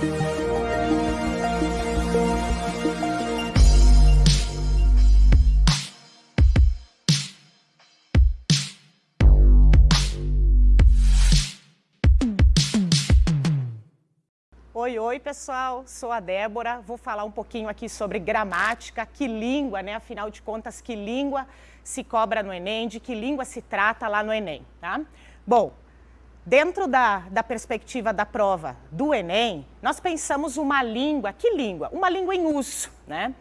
Oi, oi pessoal, sou a Débora, vou falar um pouquinho aqui sobre gramática, que língua, né? Afinal de contas, que língua se cobra no Enem, de que língua se trata lá no Enem, tá? Bom, dentro da, da perspectiva da prova do Enem, nós pensamos uma língua, que língua? Uma língua em uso, né?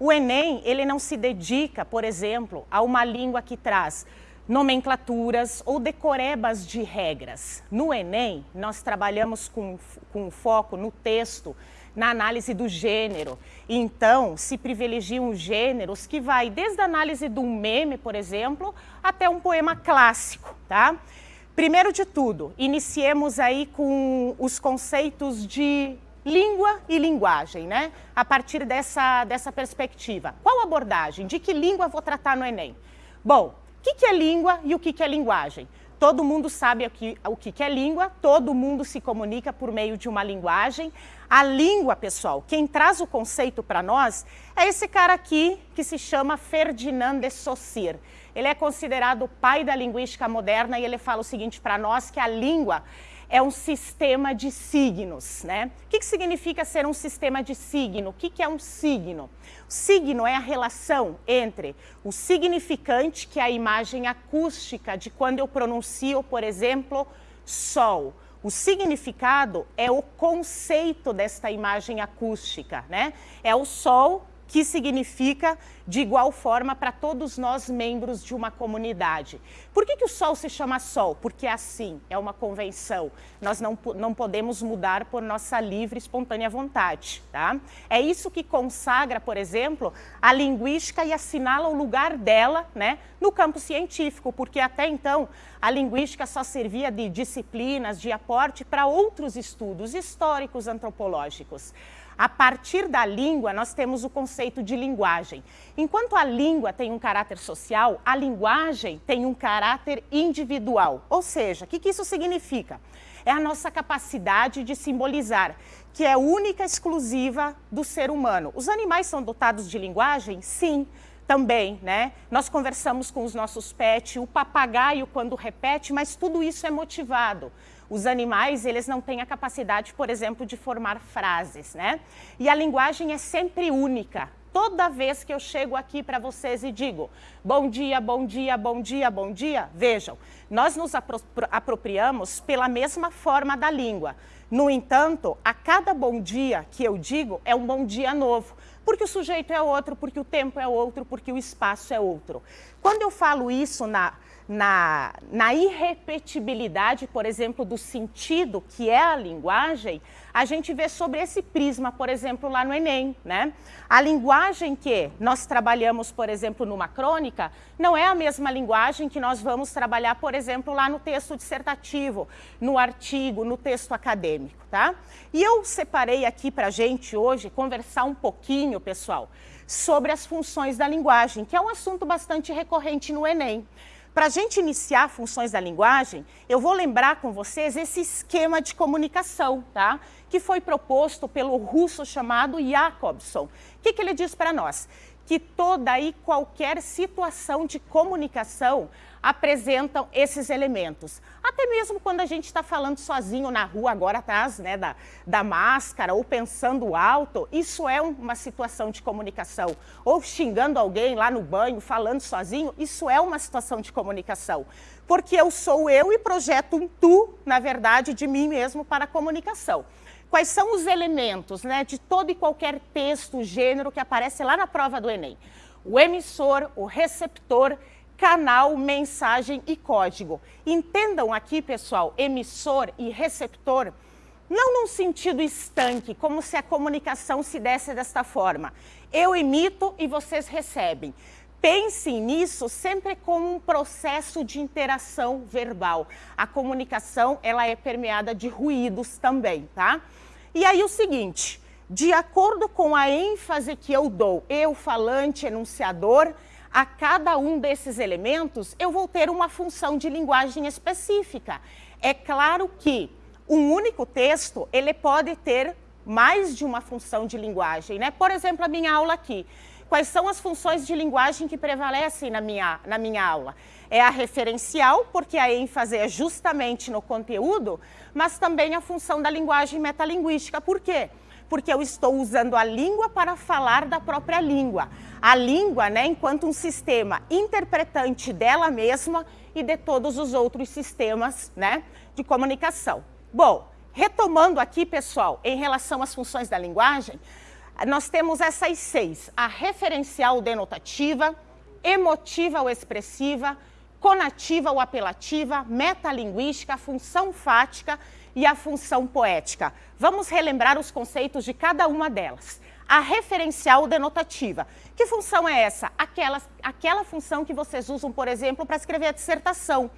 O Enem, ele não se dedica, por exemplo, a uma língua que traz nomenclaturas ou decorebas de regras. No Enem, nós trabalhamos com, com foco no texto, na análise do gênero. Então, se privilegiam gêneros que vai desde a análise de um meme, por exemplo, até um poema clássico, tá? Primeiro de tudo, iniciemos aí com os conceitos de língua e linguagem, né? A partir dessa, dessa perspectiva. Qual abordagem? De que língua vou tratar no Enem? Bom, que, que é língua e o que, que é linguagem? Todo mundo sabe o o que é língua, todo mundo se comunica por meio de uma linguagem. A língua, pessoal, quem traz o conceito para nós é esse cara aqui que se chama Ferdinand de Saussure. Ele é considerado o pai da linguística moderna e ele fala o seguinte para nós, que a língua é um sistema de signos, né? O que, que significa ser um sistema de signo? O que, que é um signo? O signo é a relação entre o significante, que é a imagem acústica de quando eu pronuncio, por exemplo, sol. O significado é o conceito desta imagem acústica, né? É o sol que significa de igual forma para todos nós membros de uma comunidade. Por que, que o Sol se chama Sol? Porque é assim, é uma convenção. Nós não, não podemos mudar por nossa livre e espontânea vontade. Tá? É isso que consagra, por exemplo, a linguística e assinala o lugar dela né, no campo científico, porque até então a linguística só servia de disciplinas, de aporte para outros estudos históricos, antropológicos. A partir da língua, nós temos o conceito de linguagem. Enquanto a língua tem um caráter social, a linguagem tem um caráter individual. Ou seja, o que, que isso significa? É a nossa capacidade de simbolizar, que é única, exclusiva do ser humano. Os animais são dotados de linguagem? Sim também, né? Nós conversamos com os nossos pets, o papagaio quando repete, mas tudo isso é motivado. Os animais, eles não têm a capacidade, por exemplo, de formar frases, né? E a linguagem é sempre única. Toda vez que eu chego aqui para vocês e digo bom dia, bom dia, bom dia, bom dia, vejam, nós nos apro apropriamos pela mesma forma da língua. No entanto, a cada bom dia que eu digo é um bom dia novo, porque o sujeito é outro, porque o tempo é outro, porque o espaço é outro. Quando eu falo isso na na, na irrepetibilidade, por exemplo, do sentido que é a linguagem, a gente vê sobre esse prisma, por exemplo, lá no Enem. Né? A linguagem que nós trabalhamos, por exemplo, numa crônica, não é a mesma linguagem que nós vamos trabalhar, por exemplo, lá no texto dissertativo, no artigo, no texto acadêmico. Tá? E eu separei aqui para a gente hoje conversar um pouquinho, pessoal, sobre as funções da linguagem, que é um assunto bastante recorrente no Enem. Para a gente iniciar funções da linguagem, eu vou lembrar com vocês esse esquema de comunicação, tá? que foi proposto pelo russo chamado Jacobson. O que, que ele diz para nós? Que toda e qualquer situação de comunicação apresentam esses elementos. Até mesmo quando a gente está falando sozinho na rua, agora atrás né, da, da máscara, ou pensando alto, isso é uma situação de comunicação. Ou xingando alguém lá no banho, falando sozinho, isso é uma situação de comunicação. Porque eu sou eu e projeto um tu, na verdade, de mim mesmo para a comunicação. Quais são os elementos né, de todo e qualquer texto, gênero que aparece lá na prova do Enem? O emissor, o receptor canal, mensagem e código. Entendam aqui, pessoal, emissor e receptor, não num sentido estanque, como se a comunicação se desse desta forma. Eu emito e vocês recebem. Pensem nisso sempre como um processo de interação verbal. A comunicação, ela é permeada de ruídos também, tá? E aí o seguinte, de acordo com a ênfase que eu dou, eu, falante, enunciador, a cada um desses elementos, eu vou ter uma função de linguagem específica. É claro que um único texto, ele pode ter mais de uma função de linguagem, né? Por exemplo, a minha aula aqui. Quais são as funções de linguagem que prevalecem na minha, na minha aula? É a referencial, porque a ênfase é justamente no conteúdo, mas também a função da linguagem metalinguística. Por quê? Porque eu estou usando a língua para falar da própria língua. A língua, né, enquanto um sistema interpretante dela mesma e de todos os outros sistemas né, de comunicação. Bom, retomando aqui, pessoal, em relação às funções da linguagem, nós temos essas seis, a referencial denotativa, emotiva ou expressiva, conativa ou apelativa, metalinguística, função fática e a função poética. Vamos relembrar os conceitos de cada uma delas. A referencial denotativa. Que função é essa? Aquela, aquela função que vocês usam, por exemplo, para escrever a dissertação.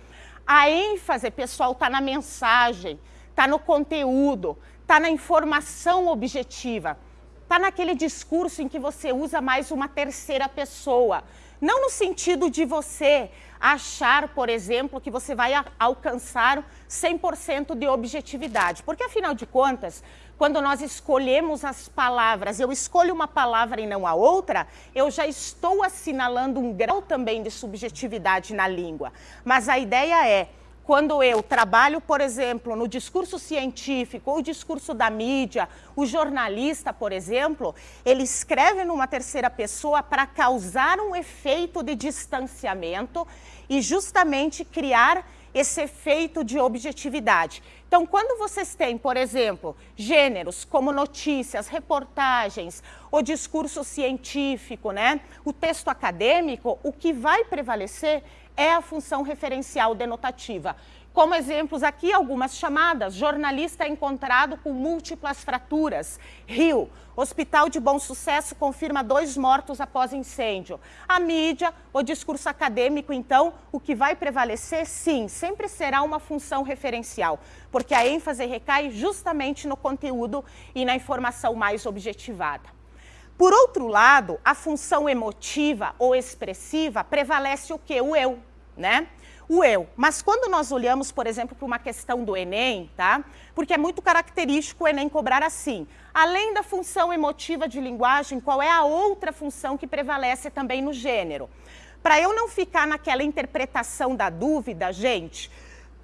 A ênfase, pessoal, está na mensagem, está no conteúdo, está na informação objetiva. Está naquele discurso em que você usa mais uma terceira pessoa. Não no sentido de você achar, por exemplo, que você vai alcançar 100% de objetividade. Porque, afinal de contas, quando nós escolhemos as palavras, eu escolho uma palavra e não a outra, eu já estou assinalando um grau também de subjetividade na língua. Mas a ideia é quando eu trabalho, por exemplo, no discurso científico ou discurso da mídia, o jornalista, por exemplo, ele escreve numa terceira pessoa para causar um efeito de distanciamento e justamente criar esse efeito de objetividade. Então, quando vocês têm, por exemplo, gêneros como notícias, reportagens, o discurso científico, né, o texto acadêmico, o que vai prevalecer é a função referencial denotativa. Como exemplos aqui, algumas chamadas. Jornalista encontrado com múltiplas fraturas. Rio. Hospital de Bom Sucesso confirma dois mortos após incêndio. A mídia, o discurso acadêmico, então, o que vai prevalecer, sim, sempre será uma função referencial, porque a ênfase recai justamente no conteúdo e na informação mais objetivada. Por outro lado, a função emotiva ou expressiva prevalece o que? O eu, né? O eu. Mas quando nós olhamos, por exemplo, para uma questão do Enem, tá? Porque é muito característico o Enem cobrar assim. Além da função emotiva de linguagem, qual é a outra função que prevalece também no gênero? Para eu não ficar naquela interpretação da dúvida, gente,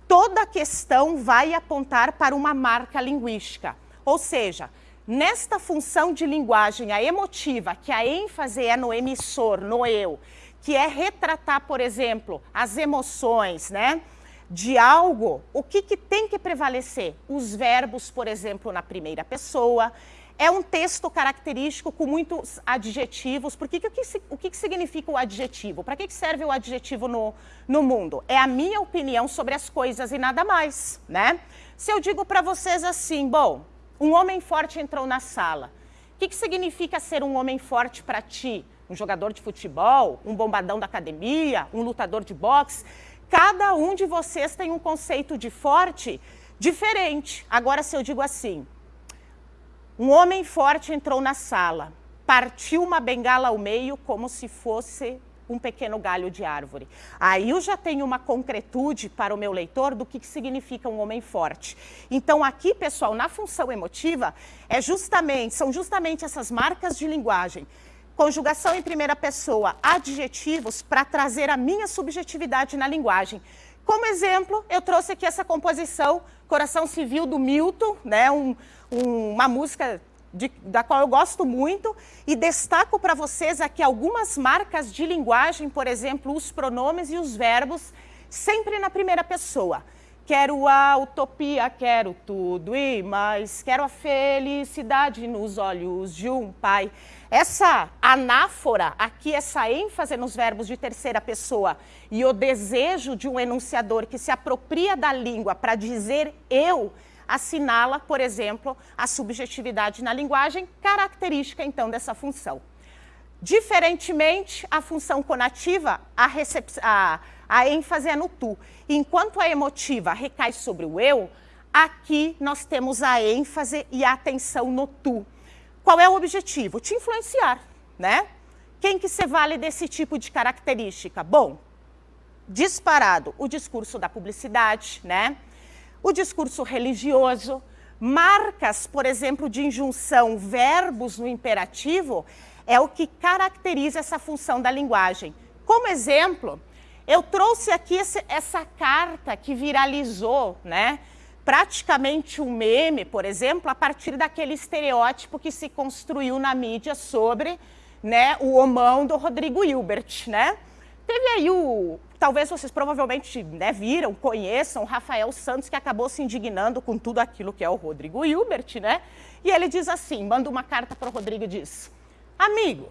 toda questão vai apontar para uma marca linguística. Ou seja, Nesta função de linguagem, a emotiva, que a ênfase é no emissor, no eu, que é retratar, por exemplo, as emoções, né? De algo, o que, que tem que prevalecer? Os verbos, por exemplo, na primeira pessoa. É um texto característico com muitos adjetivos. Por que, que, o que, que significa o adjetivo? Para que, que serve o adjetivo no, no mundo? É a minha opinião sobre as coisas e nada mais, né? Se eu digo para vocês assim, bom, um homem forte entrou na sala. O que, que significa ser um homem forte para ti? Um jogador de futebol, um bombadão da academia, um lutador de boxe? Cada um de vocês tem um conceito de forte diferente. Agora, se eu digo assim, um homem forte entrou na sala, partiu uma bengala ao meio como se fosse um pequeno galho de árvore. Aí eu já tenho uma concretude para o meu leitor do que, que significa um homem forte. Então aqui, pessoal, na função emotiva, é justamente, são justamente essas marcas de linguagem, conjugação em primeira pessoa, adjetivos, para trazer a minha subjetividade na linguagem. Como exemplo, eu trouxe aqui essa composição, Coração Civil, do Milton, né, um, um, uma música de, da qual eu gosto muito e destaco para vocês aqui algumas marcas de linguagem, por exemplo, os pronomes e os verbos, sempre na primeira pessoa. Quero a utopia, quero tudo e mais, quero a felicidade nos olhos de um pai. Essa anáfora, aqui essa ênfase nos verbos de terceira pessoa e o desejo de um enunciador que se apropria da língua para dizer eu, assinala, por exemplo, a subjetividade na linguagem, característica, então, dessa função. Diferentemente, a função conativa, a, a, a ênfase é no tu. Enquanto a emotiva recai sobre o eu, aqui nós temos a ênfase e a atenção no tu. Qual é o objetivo? Te influenciar, né? Quem que se vale desse tipo de característica? Bom, disparado o discurso da publicidade, né? o discurso religioso, marcas, por exemplo, de injunção, verbos no imperativo, é o que caracteriza essa função da linguagem. Como exemplo, eu trouxe aqui esse, essa carta que viralizou, né? Praticamente um meme, por exemplo, a partir daquele estereótipo que se construiu na mídia sobre né, o homão do Rodrigo Hilbert, né? Teve aí o, talvez vocês provavelmente né, viram, conheçam, o Rafael Santos, que acabou se indignando com tudo aquilo que é o Rodrigo Hilbert, né? E ele diz assim, manda uma carta para o Rodrigo e diz, amigo,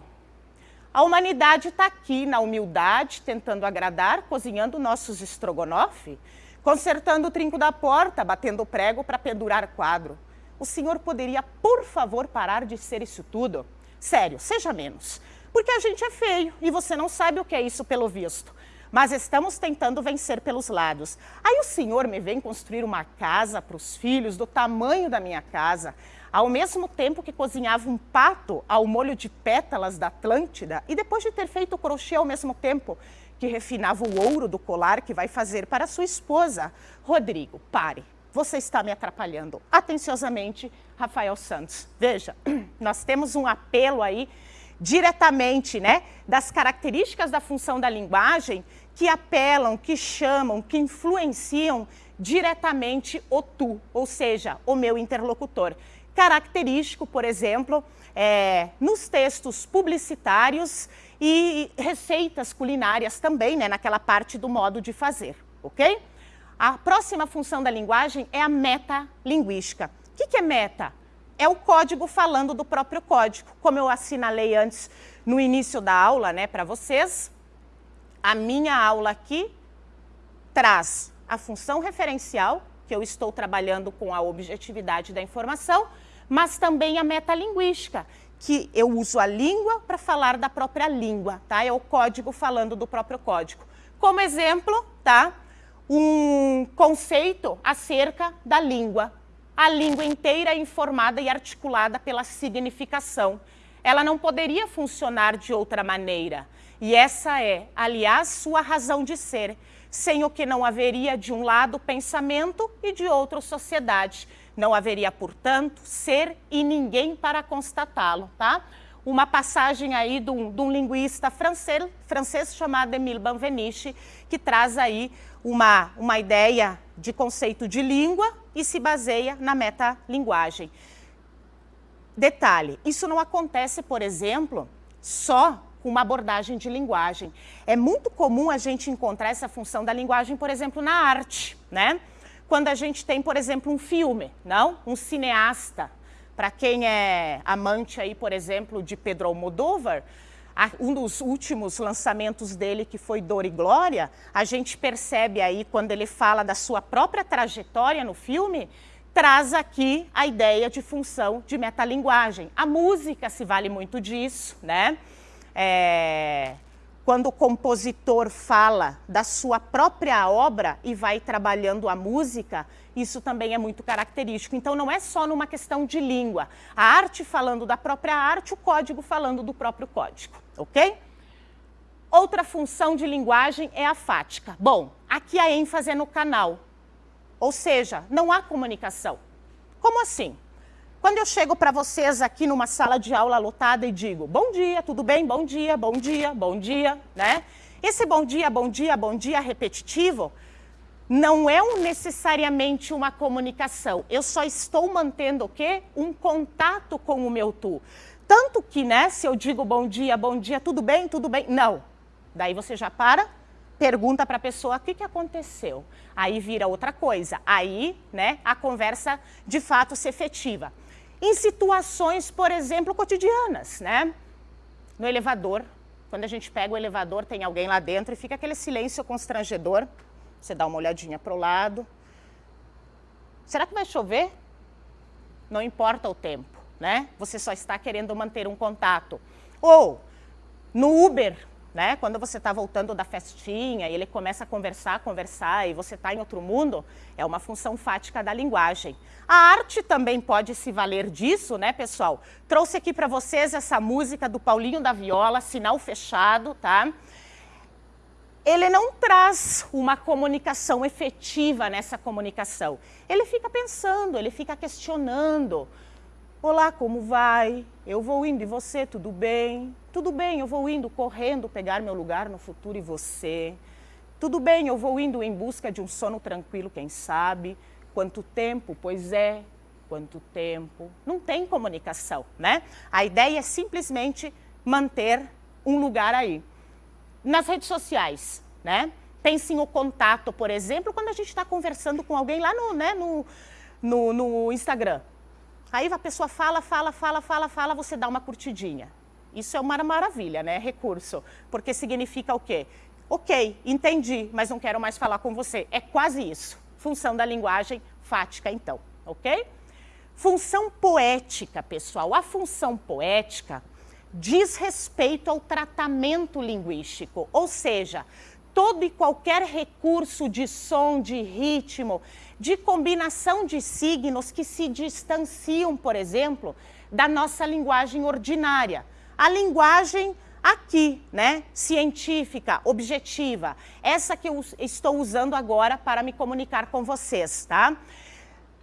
a humanidade está aqui na humildade, tentando agradar, cozinhando nossos estrogonofe, consertando o trinco da porta, batendo prego para pendurar quadro. O senhor poderia, por favor, parar de ser isso tudo? Sério, seja menos. Porque a gente é feio e você não sabe o que é isso pelo visto. Mas estamos tentando vencer pelos lados. Aí o senhor me vem construir uma casa para os filhos do tamanho da minha casa, ao mesmo tempo que cozinhava um pato ao molho de pétalas da Atlântida e depois de ter feito crochê ao mesmo tempo, que refinava o ouro do colar que vai fazer para sua esposa. Rodrigo, pare. Você está me atrapalhando. Atenciosamente, Rafael Santos. Veja, nós temos um apelo aí diretamente né, das características da função da linguagem que apelam, que chamam, que influenciam diretamente o tu, ou seja, o meu interlocutor. Característico, por exemplo, é, nos textos publicitários e receitas culinárias também, né, naquela parte do modo de fazer, ok? A próxima função da linguagem é a metalinguística. O que, que é meta? É o código falando do próprio código. Como eu assinalei antes no início da aula né, para vocês, a minha aula aqui traz a função referencial, que eu estou trabalhando com a objetividade da informação, mas também a metalinguística, que eu uso a língua para falar da própria língua, tá? É o código falando do próprio código. Como exemplo, tá? Um conceito acerca da língua. A língua inteira é informada e articulada pela significação. Ela não poderia funcionar de outra maneira. E essa é, aliás, sua razão de ser, sem o que não haveria de um lado pensamento e de outro sociedade. Não haveria, portanto, ser e ninguém para constatá-lo, tá? Uma passagem aí de um, de um linguista francês, francês chamado Emile Benveniste, que traz aí uma, uma ideia de conceito de língua e se baseia na metalinguagem. Detalhe, isso não acontece, por exemplo, só com uma abordagem de linguagem. É muito comum a gente encontrar essa função da linguagem, por exemplo, na arte, né? Quando a gente tem, por exemplo, um filme, não? Um cineasta. Para quem é amante aí, por exemplo, de Pedro Almodóvar, um dos últimos lançamentos dele, que foi Dor e Glória, a gente percebe aí, quando ele fala da sua própria trajetória no filme, traz aqui a ideia de função de metalinguagem. A música se vale muito disso, né? É quando o compositor fala da sua própria obra e vai trabalhando a música, isso também é muito característico. Então, não é só numa questão de língua. A arte falando da própria arte, o código falando do próprio código, ok? Outra função de linguagem é a fática. Bom, aqui a ênfase é no canal, ou seja, não há comunicação. Como assim? Quando eu chego para vocês aqui numa sala de aula lotada e digo, bom dia, tudo bem? Bom dia, bom dia, bom dia, né? Esse bom dia, bom dia, bom dia repetitivo não é um, necessariamente uma comunicação. Eu só estou mantendo o quê? Um contato com o meu tu. Tanto que, né, se eu digo bom dia, bom dia, tudo bem, tudo bem? Não. Daí você já para, pergunta para a pessoa o que, que aconteceu. Aí vira outra coisa. Aí, né, a conversa de fato se efetiva em situações, por exemplo, cotidianas, né? No elevador, quando a gente pega o elevador, tem alguém lá dentro e fica aquele silêncio constrangedor. Você dá uma olhadinha para o lado. Será que vai chover? Não importa o tempo, né? Você só está querendo manter um contato. Ou, no Uber, né? Quando você está voltando da festinha e ele começa a conversar, conversar e você está em outro mundo, é uma função fática da linguagem. A arte também pode se valer disso, né, pessoal? Trouxe aqui para vocês essa música do Paulinho da Viola, Sinal Fechado, tá? ele não traz uma comunicação efetiva nessa comunicação. Ele fica pensando, ele fica questionando. Olá, como vai? Eu vou indo e você, tudo bem? Tudo bem, eu vou indo correndo pegar meu lugar no futuro e você. Tudo bem, eu vou indo em busca de um sono tranquilo, quem sabe? Quanto tempo? Pois é, quanto tempo? Não tem comunicação, né? A ideia é simplesmente manter um lugar aí. Nas redes sociais, né? Pense o contato, por exemplo, quando a gente está conversando com alguém lá no, né, no, no, no Instagram. Aí a pessoa fala, fala, fala, fala, fala, você dá uma curtidinha. Isso é uma maravilha, né? Recurso. Porque significa o quê? Ok, entendi, mas não quero mais falar com você. É quase isso. Função da linguagem fática, então, ok? Função poética, pessoal. A função poética diz respeito ao tratamento linguístico, ou seja, todo e qualquer recurso de som, de ritmo, de combinação de signos que se distanciam, por exemplo, da nossa linguagem ordinária. A linguagem aqui, né, científica, objetiva, essa que eu estou usando agora para me comunicar com vocês, tá?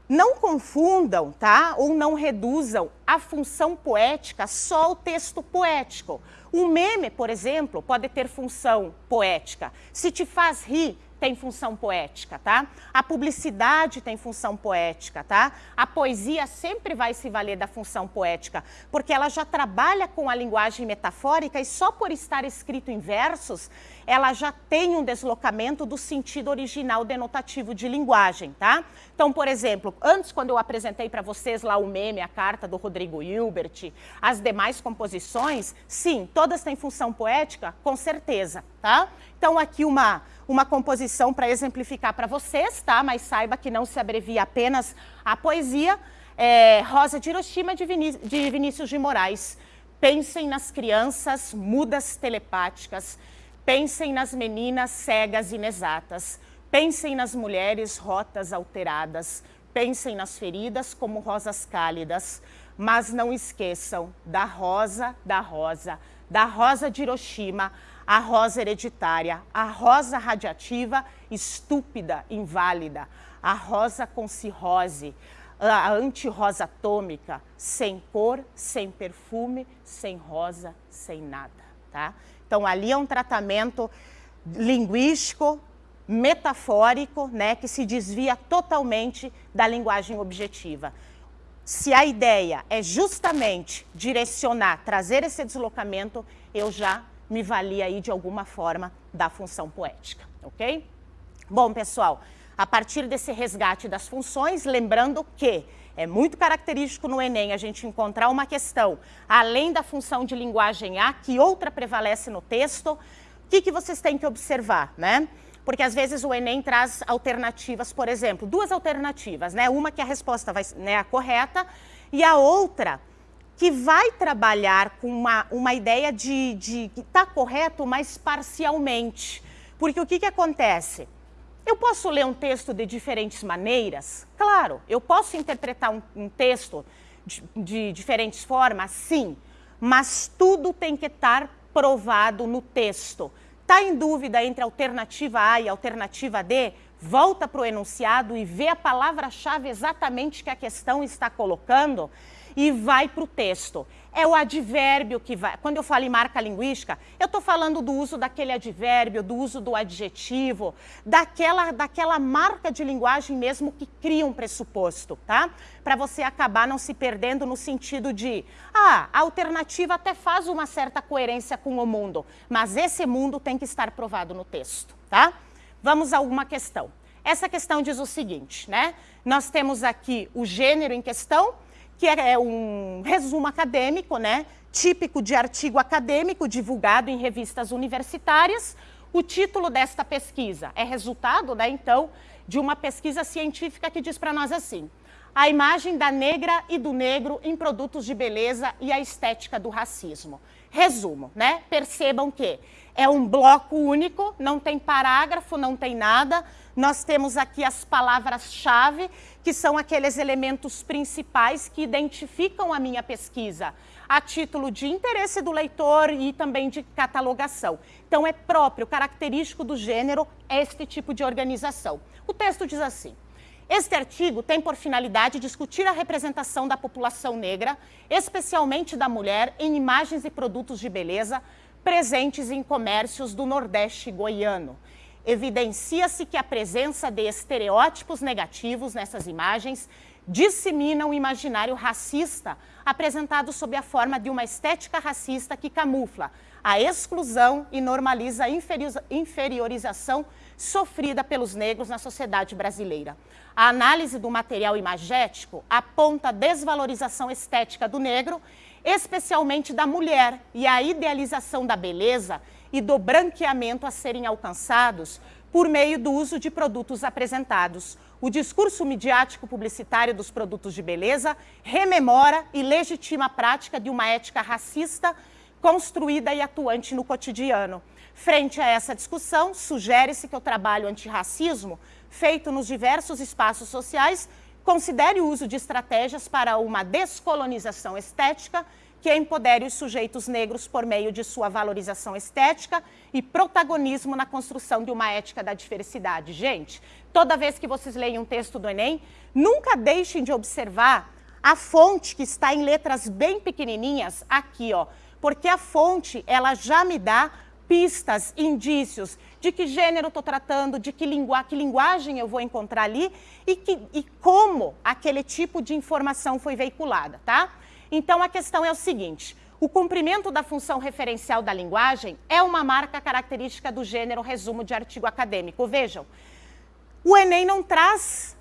Não confundam, tá? Ou não reduzam a função poética só ao texto poético. Um meme, por exemplo, pode ter função poética. Se te faz rir, tem função poética, tá? A publicidade tem função poética, tá? A poesia sempre vai se valer da função poética, porque ela já trabalha com a linguagem metafórica e só por estar escrito em versos, ela já tem um deslocamento do sentido original denotativo de linguagem, tá? Então, por exemplo, antes quando eu apresentei para vocês lá o meme, a carta do Rodrigo Hilbert, as demais composições, sim, todas têm função poética, com certeza, tá? Então, aqui uma uma composição para exemplificar para vocês, tá? Mas saiba que não se abrevia apenas a poesia. É, Rosa de Hiroshima, de, de Vinícius de Moraes. Pensem nas crianças mudas telepáticas. Pensem nas meninas cegas inexatas. Pensem nas mulheres rotas alteradas. Pensem nas feridas como rosas cálidas. Mas não esqueçam da rosa, da rosa, da rosa de Hiroshima, a rosa hereditária, a rosa radiativa, estúpida, inválida, a rosa com cirrose, a anti-rosa atômica, sem cor, sem perfume, sem rosa, sem nada, tá? Então, ali é um tratamento linguístico, metafórico, né, que se desvia totalmente da linguagem objetiva. Se a ideia é justamente direcionar, trazer esse deslocamento, eu já me valia aí de alguma forma da função poética, ok? Bom, pessoal, a partir desse resgate das funções, lembrando que é muito característico no Enem a gente encontrar uma questão, além da função de linguagem A, que outra prevalece no texto, o que, que vocês têm que observar, né? Porque às vezes o Enem traz alternativas, por exemplo, duas alternativas, né? Uma que a resposta vai, né, a correta e a outra que vai trabalhar com uma, uma ideia de, de que está correto, mas parcialmente. Porque o que, que acontece? Eu posso ler um texto de diferentes maneiras? Claro, eu posso interpretar um, um texto de, de diferentes formas? Sim, mas tudo tem que estar provado no texto. Está em dúvida entre alternativa A e alternativa D? Volta para o enunciado e vê a palavra-chave exatamente que a questão está colocando e vai para o texto. É o advérbio que vai. Quando eu falo em marca linguística, eu estou falando do uso daquele advérbio, do uso do adjetivo, daquela, daquela marca de linguagem mesmo que cria um pressuposto, tá? Para você acabar não se perdendo no sentido de, ah, a alternativa até faz uma certa coerência com o mundo, mas esse mundo tem que estar provado no texto, tá? Vamos a uma questão. Essa questão diz o seguinte, né? Nós temos aqui o gênero em questão, que é, é um resumo acadêmico, né, típico de artigo acadêmico divulgado em revistas universitárias. O título desta pesquisa é resultado, né, então, de uma pesquisa científica que diz para nós assim, a imagem da negra e do negro em produtos de beleza e a estética do racismo. Resumo, né? Percebam que é um bloco único, não tem parágrafo, não tem nada. Nós temos aqui as palavras-chave, que são aqueles elementos principais que identificam a minha pesquisa, a título de interesse do leitor e também de catalogação. Então, é próprio, característico do gênero, este tipo de organização. O texto diz assim, este artigo tem por finalidade discutir a representação da população negra, especialmente da mulher, em imagens e produtos de beleza, presentes em comércios do Nordeste goiano. Evidencia-se que a presença de estereótipos negativos nessas imagens dissemina o imaginário racista, apresentado sob a forma de uma estética racista que camufla a exclusão e normaliza a inferiorização sofrida pelos negros na sociedade brasileira. A análise do material imagético aponta a desvalorização estética do negro especialmente da mulher, e a idealização da beleza e do branqueamento a serem alcançados por meio do uso de produtos apresentados. O discurso midiático publicitário dos produtos de beleza rememora e legitima a prática de uma ética racista construída e atuante no cotidiano. Frente a essa discussão, sugere-se que o trabalho antirracismo, feito nos diversos espaços sociais, Considere o uso de estratégias para uma descolonização estética que empodere os sujeitos negros por meio de sua valorização estética e protagonismo na construção de uma ética da diversidade. Gente, toda vez que vocês leem um texto do Enem, nunca deixem de observar a fonte que está em letras bem pequenininhas aqui, ó, porque a fonte ela já me dá pistas, indícios de que gênero estou tratando, de que, que linguagem eu vou encontrar ali e, que, e como aquele tipo de informação foi veiculada, tá? Então, a questão é o seguinte, o cumprimento da função referencial da linguagem é uma marca característica do gênero resumo de artigo acadêmico. Vejam, o Enem não traz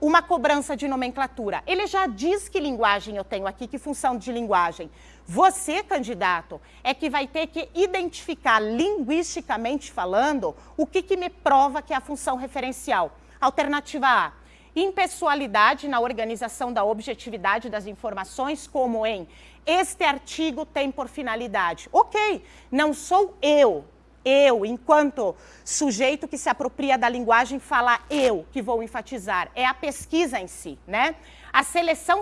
uma cobrança de nomenclatura. Ele já diz que linguagem eu tenho aqui, que função de linguagem. Você, candidato, é que vai ter que identificar linguisticamente falando o que, que me prova que é a função referencial. Alternativa A, impessoalidade na organização da objetividade das informações, como em este artigo tem por finalidade. Ok, não sou eu, eu, enquanto sujeito que se apropria da linguagem, falar eu, que vou enfatizar, é a pesquisa em si, né? A seleção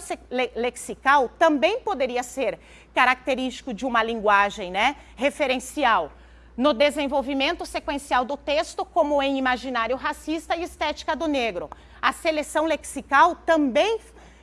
lexical também poderia ser característico de uma linguagem né, referencial no desenvolvimento sequencial do texto, como em imaginário racista e estética do negro. A seleção lexical também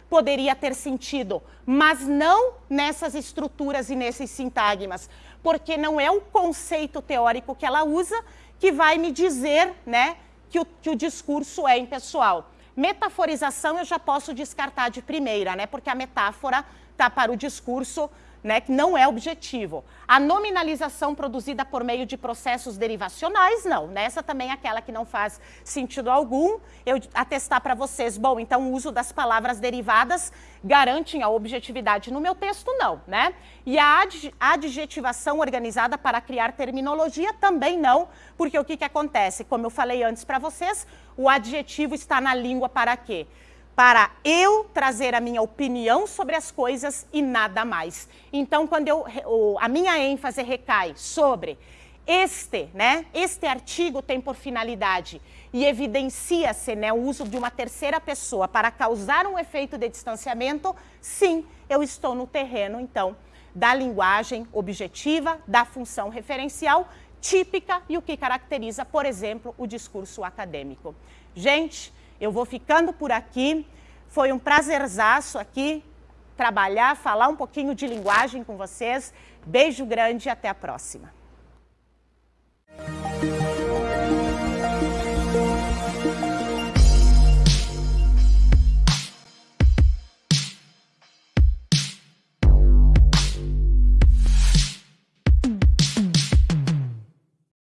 poderia ter sentido, mas não nessas estruturas e nesses sintagmas, porque não é o conceito teórico que ela usa que vai me dizer né, que, o, que o discurso é impessoal. Metaforização eu já posso descartar de primeira, né? Porque a metáfora está para o discurso né, que não é objetivo. A nominalização produzida por meio de processos derivacionais, não. Nessa também é aquela que não faz sentido algum. Eu atestar para vocês, bom, então o uso das palavras derivadas garantem a objetividade no meu texto, não. Né? E a adjetivação organizada para criar terminologia também não, porque o que, que acontece? Como eu falei antes para vocês, o adjetivo está na língua para quê? Para eu trazer a minha opinião sobre as coisas e nada mais. Então, quando eu, a minha ênfase recai sobre este, né, este artigo tem por finalidade e evidencia-se né, o uso de uma terceira pessoa para causar um efeito de distanciamento, sim, eu estou no terreno, então, da linguagem objetiva, da função referencial típica e o que caracteriza, por exemplo, o discurso acadêmico. Gente, eu vou ficando por aqui. Foi um prazerzaço aqui trabalhar, falar um pouquinho de linguagem com vocês. Beijo grande e até a próxima.